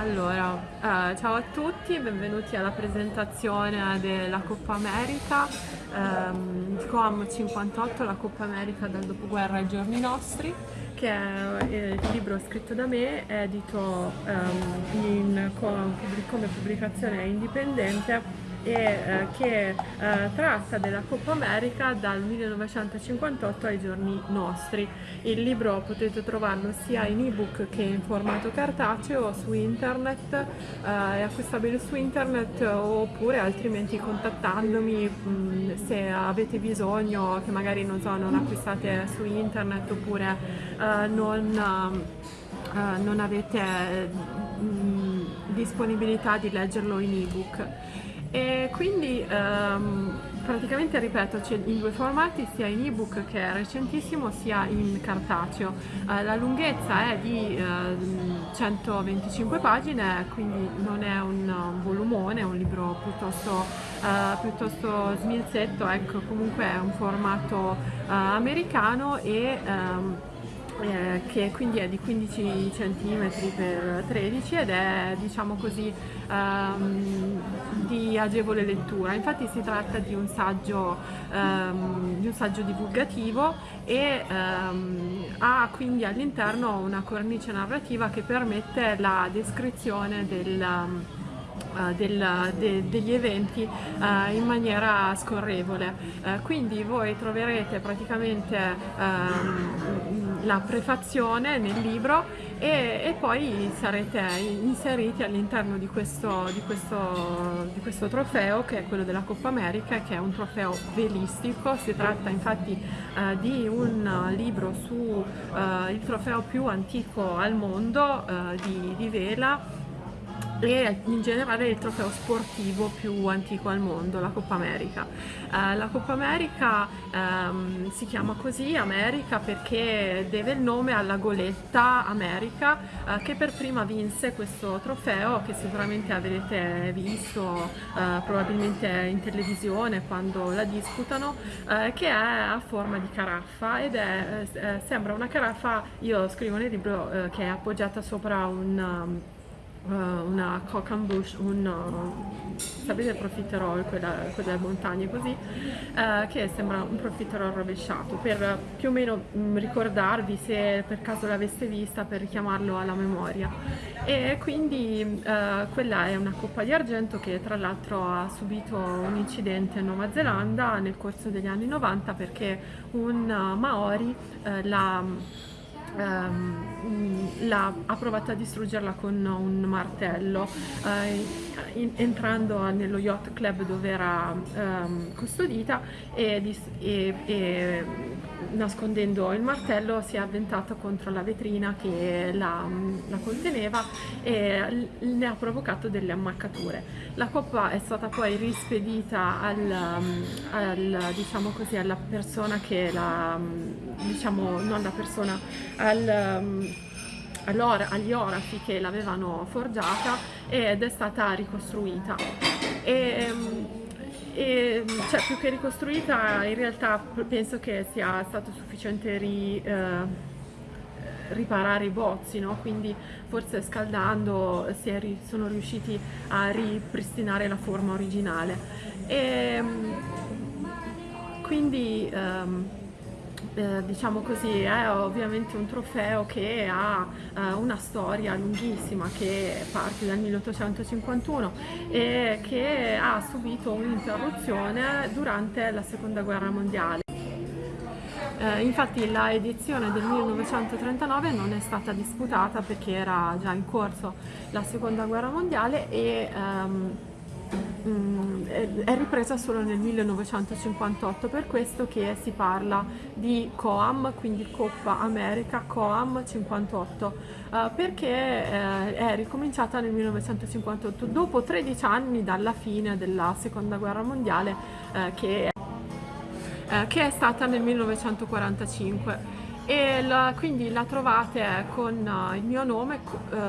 Allora, eh, ciao a tutti, benvenuti alla presentazione della Coppa America, ehm, COAM 58, la Coppa America dal dopoguerra ai giorni nostri, che è eh, il libro scritto da me, edito ehm, in, come pubblicazione indipendente e eh, che eh, tratta della Coppa America dal 1958 ai giorni nostri. Il libro potete trovarlo sia in ebook che in formato cartaceo su internet, eh, è acquistabile su internet oppure altrimenti contattandomi mh, mm, se avete bisogno che magari non, so, non acquistate su internet oppure eh, non, uh, non avete mm, disponibilità di leggerlo in ebook. E quindi um, praticamente ripeto c'è in due formati sia in ebook che è recentissimo sia in cartaceo. Uh, la lunghezza è di uh, 125 pagine quindi non è un, un volumone è un libro piuttosto, uh, piuttosto smilzetto ecco comunque è un formato eh, americano e um, eh, che quindi è di 15 cm per 13 ed è diciamo così um, di agevole lettura infatti si tratta di un saggio, um, di un saggio divulgativo e um, ha quindi all'interno una cornice narrativa che permette la descrizione del Uh, del, de, degli eventi uh, in maniera scorrevole. Uh, quindi voi troverete praticamente ehm, la prefazione nel libro e, e, poi sarete inseriti all'interno di di, di questo trofeo che è quello della Coppa America che è un trofeo velistico, si tratta infatti di un libro su il trofeo più antico al mondo di, di vela e in generale il trofeo sportivo più antico al mondo, la Coppa America. Uh, la Coppa America um, si chiama così, America, perché deve il nome alla goletta America uh, che per prima vinse questo trofeo che sicuramente avrete visto uh, probabilmente in televisione quando la disputano, che è a forma di caraffa ed è, sembra una caraffa, io scrivo nel libro che è appoggiata sopra un um, una cock and bush, un, uh, sapete profiterol, quella, quella delle montagne così, uh, che sembra un profiterol rovesciato, per più o meno mh, mm, ricordarvi se per caso l'aveste vista, per richiamarlo alla memoria. E quindi quella è una coppa di argento che tra l'altro ha subito un incidente in Nuova Zelanda nel corso degli anni 90 perché un Maori l'ha ehm, la, ha provato a distruggerla con un martello eh, in, entrando nello yacht club dove era ehm, custodita e, e, e, nascondendo il martello si è avventato contro la vetrina che la, la conteneva e ne ha provocato delle ammaccature. La coppa è stata poi rispedita al, al, diciamo così, alla persona che la, diciamo non la persona, al, allora, agli orafi che l'avevano forgiata ed è stata ricostruita. E, e, cioè, più che ricostruita in realtà penso che sia stato sufficiente ri, eh, riparare i bozzi, no? quindi forse scaldando si sono riusciti a ripristinare la forma originale. E, quindi ehm, eh, diciamo così, è ovviamente un trofeo che ha eh, una storia lunghissima che parte dal 1851 e che ha subito un'interruzione durante la seconda guerra mondiale. Eh, infatti la edizione del 1939 non è stata disputata perché era già in corso la seconda guerra mondiale e ehm, Mm, è ripresa solo nel 1958, per questo che si parla di COAM, quindi Coppa America COAM 58, eh, perché eh, è ricominciata nel 1958, dopo 13 anni dalla fine della seconda guerra mondiale, eh, che, è stata nel 1945 e la, quindi la trovate con il mio nome,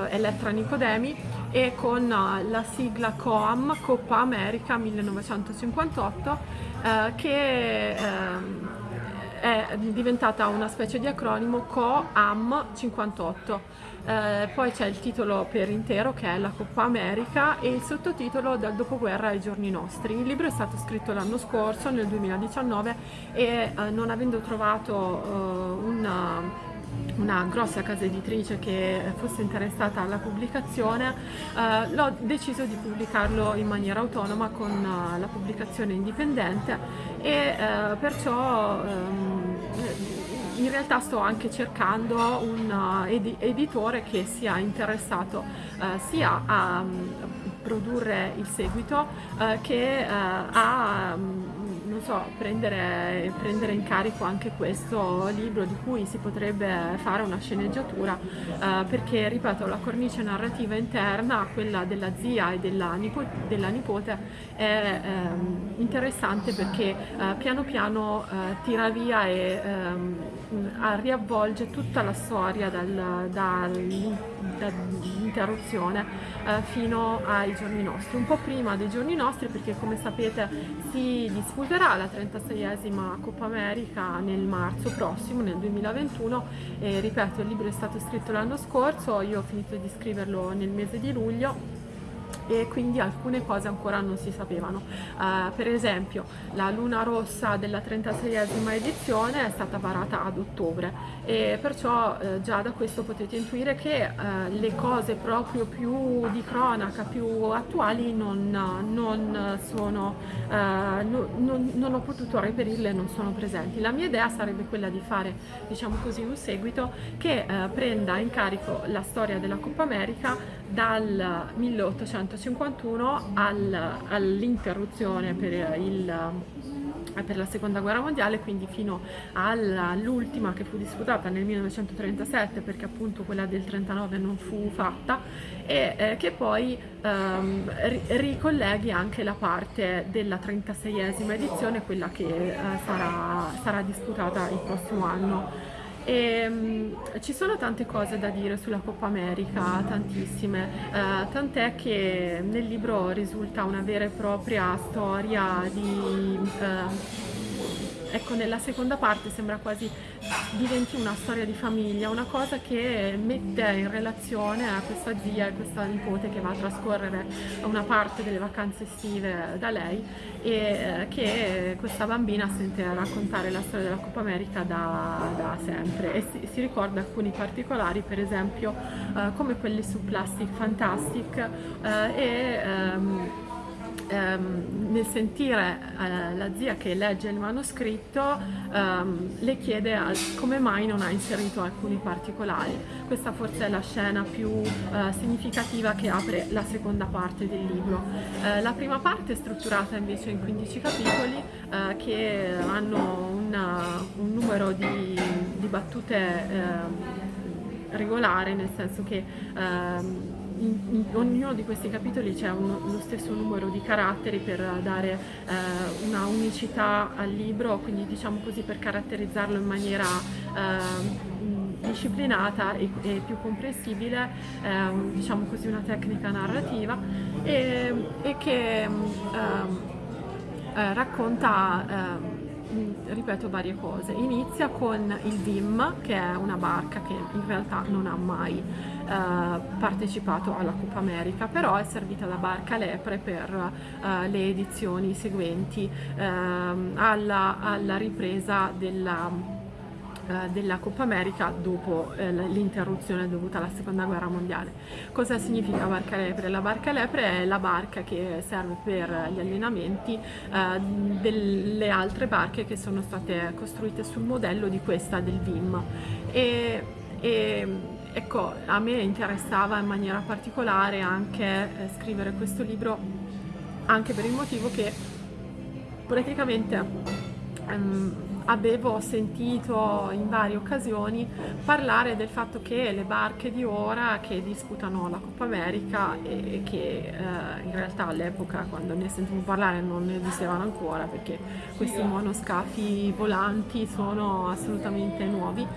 Elettra Nicodemi, e con uh, la sigla COAM, Coppa America 1958, che ehm, è diventata una specie di acronimo COAM 58. Eh, poi c'è il titolo per intero che è La Coppa America e il sottotitolo Dal dopoguerra ai giorni nostri. Il libro è stato scritto l'anno scorso, nel 2019, e eh, non avendo trovato eh, una una grossa casa editrice che fosse interessata alla pubblicazione, eh, l'ho deciso di pubblicarlo in maniera autonoma con uh, la pubblicazione indipendente e eh, perciò ehm, in realtà sto anche cercando un uh, ed editore che sia interessato uh, sia a um, produrre il seguito uh, che a um, non so, prendere, prendere, in carico anche questo libro di cui si potrebbe fare una sceneggiatura eh, perché, ripeto, la cornice narrativa interna, quella della zia e della, nipo della nipote, è ehm, interessante perché eh, piano piano eh, tira via e ehm, riavvolge tutta la storia dal, dall'interruzione eh, fino ai giorni nostri, un po' prima dei giorni nostri perché come sapete si disputerà la 36esima Coppa America nel marzo prossimo, nel 2021 e ripeto il libro è stato scritto l'anno scorso, io ho finito di scriverlo nel mese di luglio e quindi alcune cose ancora non si sapevano. Uh, per esempio la luna rossa della 36esima edizione è stata varata ad ottobre e perciò uh, già da questo potete intuire che uh, le cose proprio più di cronaca, più attuali non, non, sono, no, non, non ho potuto reperirle, non sono presenti. La mia idea sarebbe quella di fare diciamo così un seguito che prenda in carico la storia della Coppa America dal 1851 al, all'interruzione per, per, la seconda guerra mondiale, quindi fino all'ultima che fu disputata nel 1937 perché appunto quella del 39 non fu fatta e eh, che poi ehm, ricolleghi anche la parte della 36esima edizione, quella che eh, sarà, sarà disputata il prossimo anno. E, um, ci sono tante cose da dire sulla Coppa America, tantissime, uh, tant'è che nel libro risulta una vera e propria storia di... Uh, ecco nella seconda parte sembra quasi diventi una storia di famiglia, una cosa che mette in relazione a questa zia e questa nipote che va a trascorrere una parte delle vacanze estive da lei e eh, che questa bambina sente raccontare la storia della Coppa America da, da sempre. E si, si, ricorda alcuni particolari per esempio eh, come quelli su Plastic Fantastic eh, e ehm, ehm, nel sentire eh, la zia che legge il manoscritto ehm, le chiede come mai non ha inserito alcuni particolari. Questa forse è la scena più eh, significativa che apre la seconda parte del libro. Eh, la prima parte è strutturata invece in 15 capitoli eh, che hanno una, un numero di, di battute ehm, regolare, nel senso che ehm, in, in, ognuno di questi capitoli c'è lo stesso numero di caratteri per dare eh, una unicità al libro, quindi diciamo così per caratterizzarlo in maniera eh, disciplinata e, e, più comprensibile, eh, diciamo così una tecnica narrativa e, e che ehm, eh, racconta ehm, ripeto varie cose. Inizia con il VIM, che è una barca che in realtà non ha mai eh, partecipato alla Coppa America, però è servita da barca lepre per eh, le edizioni seguenti eh, alla, alla ripresa della della Coppa America dopo eh, l'interruzione dovuta alla seconda guerra mondiale. Cosa significa barca lepre? La barca lepre è la barca che serve per gli allenamenti eh, delle altre barche che sono state costruite sul modello di questa del VIM. E, e, ecco, a me interessava in maniera particolare anche eh, scrivere questo libro anche per il motivo che praticamente um, avevo sentito in varie occasioni parlare del fatto che le barche di ora che disputano la Coppa America e che eh, in realtà all'epoca quando ne sentivo parlare non esistevano ancora perché questi monoscafi volanti sono assolutamente nuovi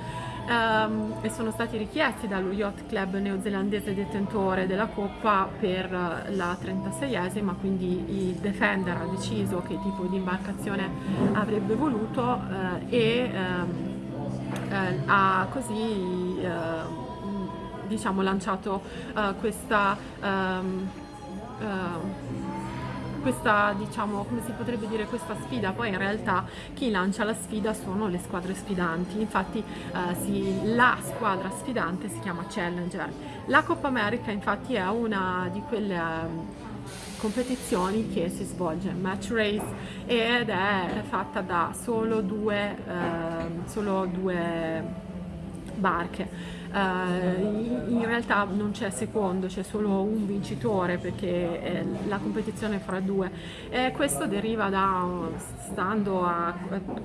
um, e sono stati richiesti dallo Yacht Club neozelandese detentore della Coppa per la 36esima, quindi il Defender ha deciso che tipo di imbarcazione avrebbe voluto uh, e uh, ha così diciamo lanciato questa um, questa, diciamo, come si potrebbe dire, questa sfida, poi in realtà chi lancia la sfida sono le squadre sfidanti, infatti eh, si, la squadra sfidante si chiama Challenger. La Coppa America infatti è una di quelle eh, competizioni che si svolge match race ed è fatta da solo due, eh, solo due barche. Uh, in realtà non c'è secondo, c'è solo un vincitore perché eh, la competizione fra due. E questo deriva da, stando a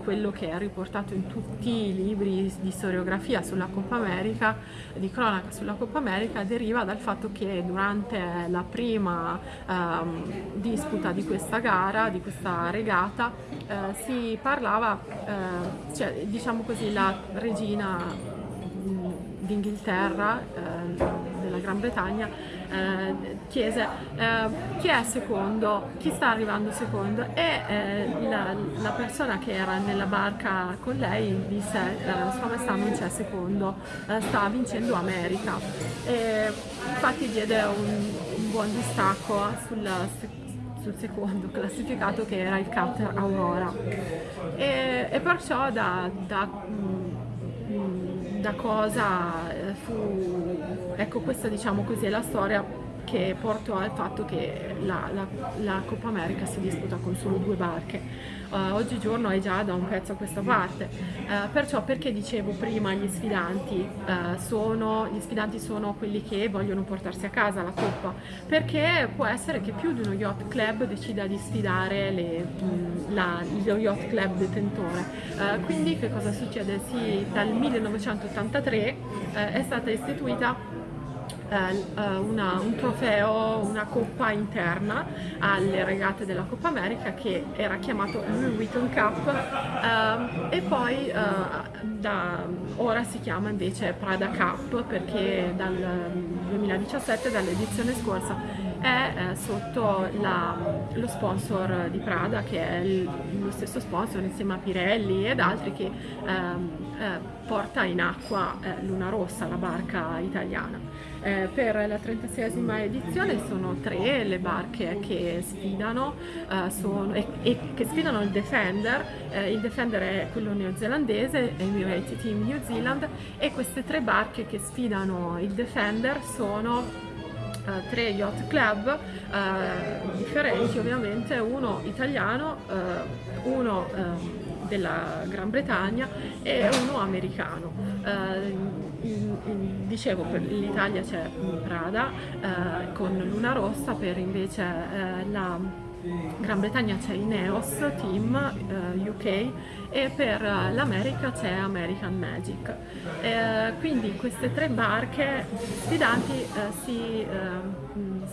quello che è riportato in tutti i libri di storiografia sulla Coppa America, di cronaca sulla Coppa America, deriva dal fatto che durante la prima um, disputa di questa gara, di questa regata, uh, si parlava, uh, cioè, diciamo così, la regina d'Inghilterra, eh, della Gran Bretagna, eh, chiese eh, chi è secondo, chi sta arrivando secondo e eh, la, la, persona che era nella barca con lei disse eh, sua maestà non c'è secondo, eh, sta vincendo America. E infatti diede un, un buon distacco sul, sul secondo classificato che era il cutter Aurora e, e perciò da, da da cosa eh, fu, ecco questa diciamo così è la storia che portò al fatto che la, la, la Coppa America si disputa con solo due barche. Uh, oggigiorno è già da un pezzo a questa parte, uh, perciò perché dicevo prima gli sfidanti, uh, sono, gli sfidanti sono quelli che vogliono portarsi a casa la Coppa, perché può essere che più di uno yacht club decida di sfidare le, mh, la, lo yacht club detentore. quindi che cosa succede? Sì, dal 1983 è stata istituita eh, eh, una, un trofeo, una coppa interna alle regate della Coppa America che era chiamato Louis Vuitton Cup eh, e poi eh, da, ora si chiama invece Prada Cup perché dal 2017, dall'edizione scorsa, è eh, sotto la, lo sponsor di Prada che è il, lo stesso sponsor insieme a Pirelli ed altri che ehm, eh, porta in acqua eh, Luna Rossa, la barca italiana. Eh, per la 36esima edizione sono tre le barche che sfidano eh, sono, e, e, che sfidano il Defender, eh, il Defender è quello neozelandese, Emirati Team New Zealand e queste tre barche che sfidano il Defender sono Uh, tre yacht club uh, differenti ovviamente, uno italiano, uh, uno ehm, della Gran Bretagna e uno americano. In, in, dicevo per l'Italia c'è Prada con Luna Rossa, per invece la Gran Bretagna c'è Ineos Team eh, UK e per l'America c'è American Magic. Eh, quindi queste tre barche sfidanti eh, si eh,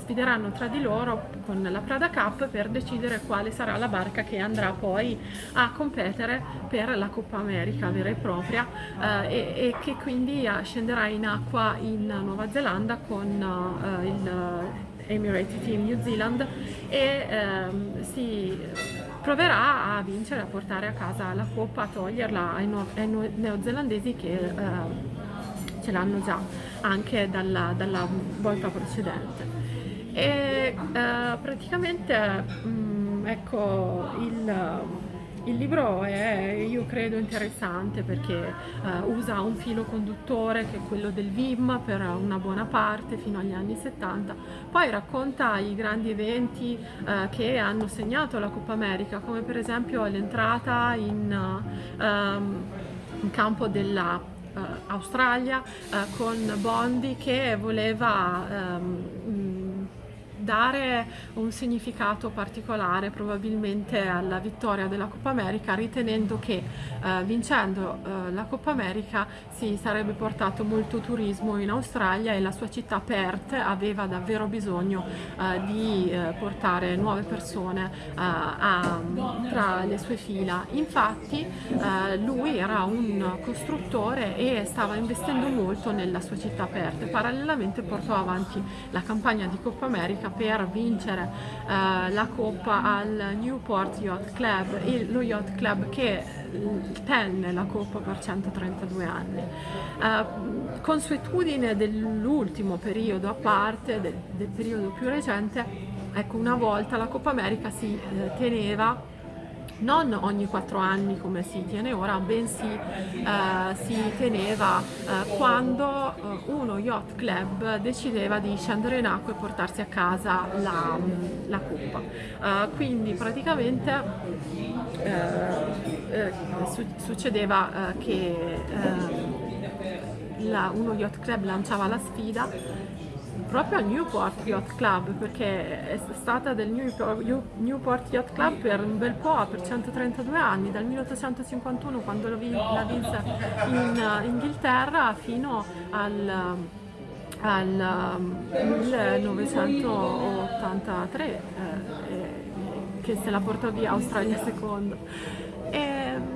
sfideranno tra di loro con la Prada Cup per decidere quale sarà la barca che andrà poi a competere per la Coppa America vera e propria eh, e, e, che quindi scenderà in acqua in Nuova Zelanda con eh, il Emirati Team New Zealand e ehm, si proverà a vincere, a portare a casa la coppa, a toglierla ai, no ai no neozelandesi che eh, ce l'hanno già anche dalla, dalla, volta precedente. E eh, praticamente mh, mm, ecco il il libro è, io credo, interessante perché uh, usa un filo conduttore che è quello del VIM per una buona parte fino agli anni 70, poi racconta i grandi eventi uh, che hanno segnato la Coppa America, come per esempio l'entrata in, um, in campo della uh, Australia uh, con Bondi che voleva um, dare un significato particolare probabilmente alla vittoria della Coppa America ritenendo che eh, vincendo eh, la Coppa America si sarebbe portato molto turismo in Australia e la sua città Perth aveva davvero bisogno eh, di eh, portare nuove persone eh, a, tra le sue fila. Infatti eh, lui era un costruttore e stava investendo molto nella sua città Perth. Parallelamente portò avanti la campagna di Coppa America per vincere eh, la Coppa al Newport Yacht Club, il, lo yacht club che tenne la Coppa per 132 anni. Uh, consuetudine dell'ultimo periodo a parte, del, del, periodo più recente, ecco una volta la Coppa America si eh, teneva non ogni quattro anni come si tiene ora, bensì eh, si teneva eh, quando eh, uno yacht club decideva di scendere in acqua e portarsi a casa la, la coppa. Eh, quindi praticamente eh, eh, su succedeva che la, uno yacht club lanciava la sfida proprio al Newport Yacht Club perché è stata del Newport Yacht Club per un bel po', per 132 anni, dal 1851 quando la vinse in Inghilterra fino al al 1983 eh, che se la portò via Australia e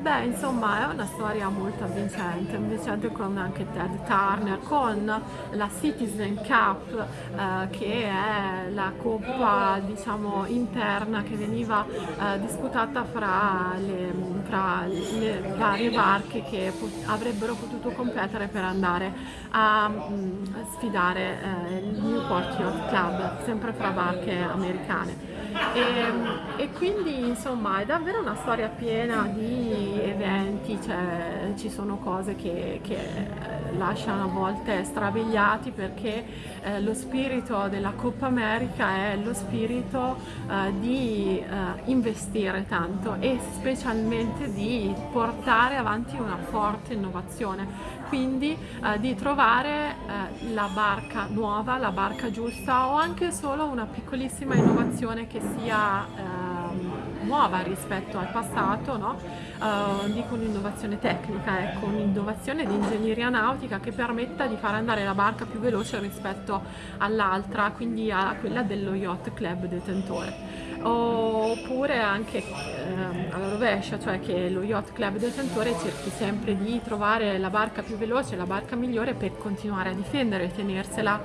beh, insomma, è una storia molto avvincente, avvincente con anche Ted Turner, con la Citizen Cup, eh, che è la coppa, diciamo, interna che veniva eh, disputata fra le, fra le, varie barche che pot avrebbero potuto competere per andare a, mh, mm, sfidare eh, il Newport Yacht Club, sempre fra barche americane. E, e, quindi insomma è davvero una storia piena di eventi, cioè, ci sono cose che, che eh, lasciano a volte strabiliati perché eh, lo spirito della Coppa America è lo spirito eh, di eh, investire tanto e specialmente di portare avanti una forte innovazione quindi eh, di trovare eh, la barca nuova, la barca giusta o anche solo una piccolissima innovazione che sia eh, nuova rispetto al passato, no? uh, dico un'innovazione tecnica, ecco, un'innovazione di ingegneria nautica che permetta di far andare la barca più veloce rispetto all'altra, quindi a quella dello yacht club detentore oppure anche eh, alla rovescia, cioè che lo yacht club detentore cerchi sempre di trovare la barca più veloce, la barca migliore per continuare a difendere e tenersela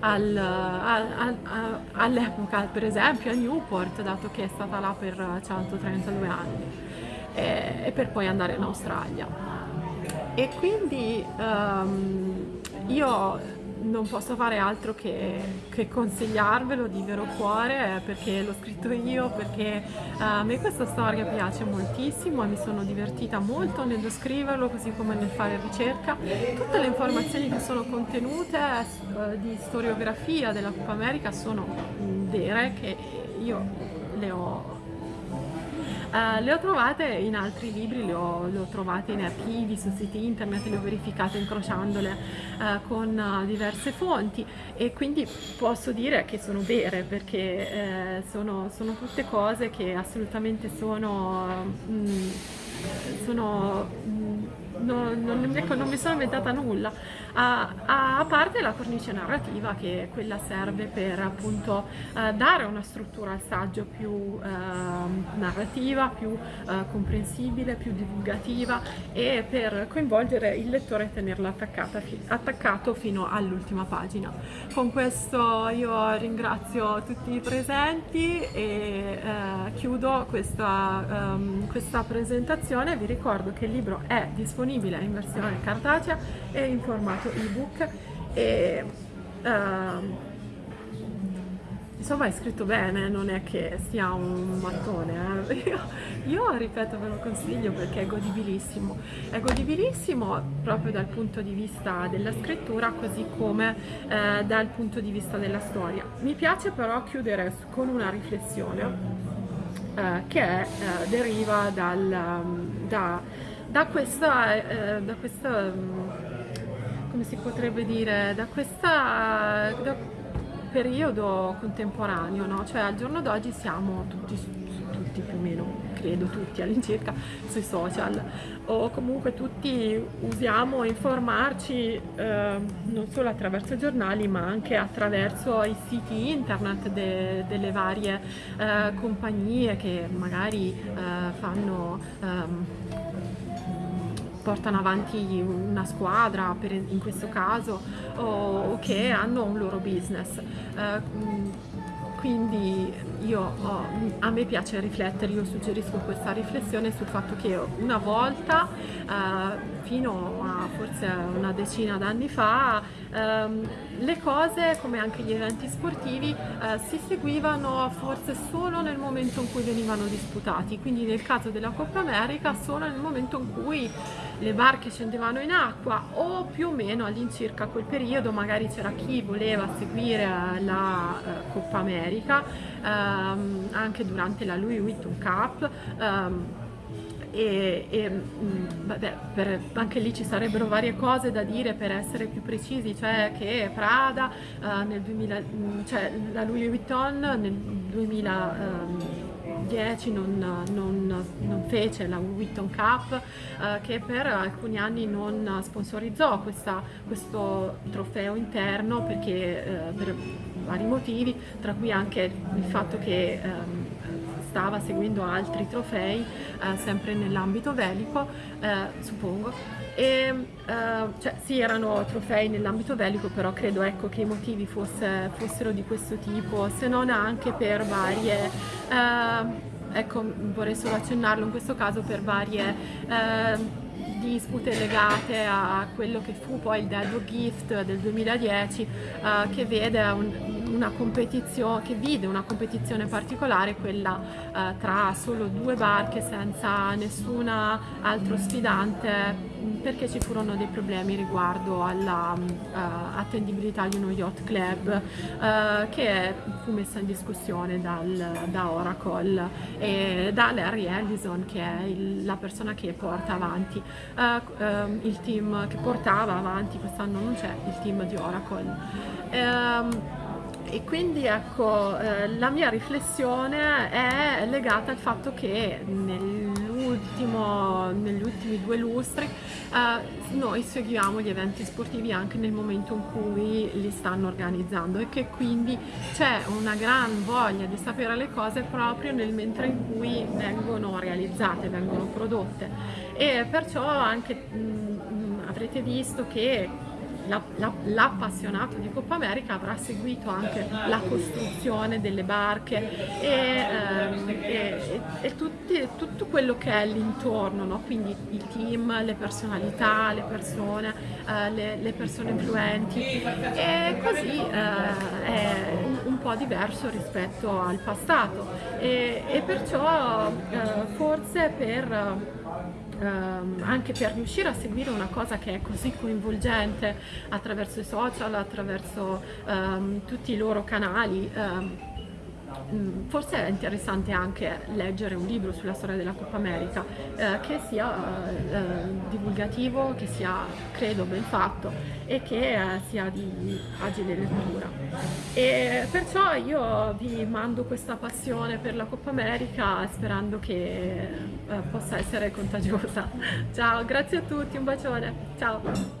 al, al, al, all'epoca, per esempio a Newport, dato che è stata là per 132 anni, e, e per poi andare in Australia. E quindi um, io non posso fare altro che, che, consigliarvelo di vero cuore eh, perché l'ho scritto io, perché uh, a me questa storia piace moltissimo e mi sono divertita molto nello scriverlo così come nel fare ricerca. Tutte le informazioni che sono contenute uh, di storiografia della Coppa America sono vere che io le ho Uh, le ho trovate in altri libri, le ho, le ho, trovate in archivi, su siti internet, le ho verificate incrociandole uh, con uh, diverse fonti. E quindi posso dire che sono vere perché sono, sono, tutte cose che assolutamente sono... Mm, sono mm, non, non, ecco, non mi sono inventata nulla, a, a, parte la cornice narrativa che quella serve per appunto eh, dare una struttura al saggio più eh, narrativa, più eh, comprensibile, più divulgativa e per coinvolgere il lettore e tenerlo attaccato fino all'ultima pagina. Con questo io ringrazio tutti i presenti e eh, chiudo questa, um, questa presentazione, vi ricordo che il libro è disponibile disponibile in versione cartacea e in formato ebook e uh, insomma è scritto bene, non è che sia un mattone, eh. io, io, ripeto ve lo consiglio perché è godibilissimo, è godibilissimo proprio dal punto di vista della scrittura così come eh, dal punto di vista della storia. Mi piace però chiudere con una riflessione eh, che eh, deriva dal, da da questa, eh, da questa mm, come si potrebbe dire, da questa, da, periodo contemporaneo, no? cioè al giorno d'oggi siamo tutti, tutti più o meno, credo tutti all'incirca, sui social o comunque tutti usiamo informarci eh, non solo attraverso giornali ma anche attraverso i siti internet de delle varie eh, compagnie che magari eh, fanno ehm, portano avanti una squadra per, in questo caso o, che hanno un loro business. Uh, quindi io, a me piace riflettere, io suggerisco questa riflessione sul fatto che una volta, uh, fino a forse una decina d'anni fa, um, le cose, come anche gli eventi sportivi, uh, si seguivano forse solo nel momento in cui venivano disputati, quindi nel caso della Coppa America solo nel momento in cui le barche scendevano in acqua o più o meno all'incirca quel periodo magari c'era chi voleva seguire la uh, Coppa America um, anche durante la Louis Vuitton Cup um, e, e mm, vabbè, per, anche lì ci sarebbero varie cose da dire per essere più precisi, cioè che Prada uh, nel 2000, mm, cioè la Louis Vuitton nel 2000 um, 2010 non, non, non, fece la Witton Cup eh, che per alcuni anni non sponsorizzò questa, questo trofeo interno perché eh, per vari motivi, tra cui anche il fatto che ehm, stava seguendo altri trofei eh, sempre nell'ambito velico, eh, suppongo, e uh, cioè, sì erano trofei nell'ambito bellico però credo ecco, che i motivi fosse, fossero di questo tipo se non anche per varie uh, ecco vorrei solo accennarlo in questo caso per varie uh, dispute legate a quello che fu poi il Dead Gift del 2010 che vede un, una che vide una competizione particolare quella eh, tra solo due barche senza nessun altro sfidante perché ci furono dei problemi riguardo all'attendibilità uh, di uno yacht club uh, che fu messa in discussione dal, da Oracle. E da Larry Ellison che è il, la persona che porta avanti. Uh, il team che portava avanti quest'anno non c'è il team di Oracle. Um, e quindi ecco eh, la mia riflessione è legata al fatto che nell'ultimo, negli ultimi due lustri eh, noi seguiamo gli eventi sportivi anche nel momento in cui li stanno organizzando e che quindi c'è una gran voglia di sapere le cose proprio nel mentre in cui vengono realizzate, vengono prodotte. E perciò anche mh, mh, avrete visto che l'appassionato di Coppa America avrà seguito anche la costruzione delle barche e, ehm, e, e tutti, tutto quello che è l'intorno, no? quindi il team, le personalità, le persone, eh, le, le, persone influenti e così eh, è un, un, po' diverso rispetto al passato e, e perciò eh, forse per ehm, anche per riuscire a seguire una cosa che è così coinvolgente attraverso i social, attraverso ehm, tutti i loro canali, ehm, forse è interessante anche leggere un libro sulla storia della Coppa America eh, che sia eh, eh, divulgativo, che sia credo ben fatto e che eh, sia di agile lettura. E perciò io vi mando questa passione per la Coppa America sperando che eh, possa essere contagiosa. Ciao, grazie a tutti, un bacione, ciao!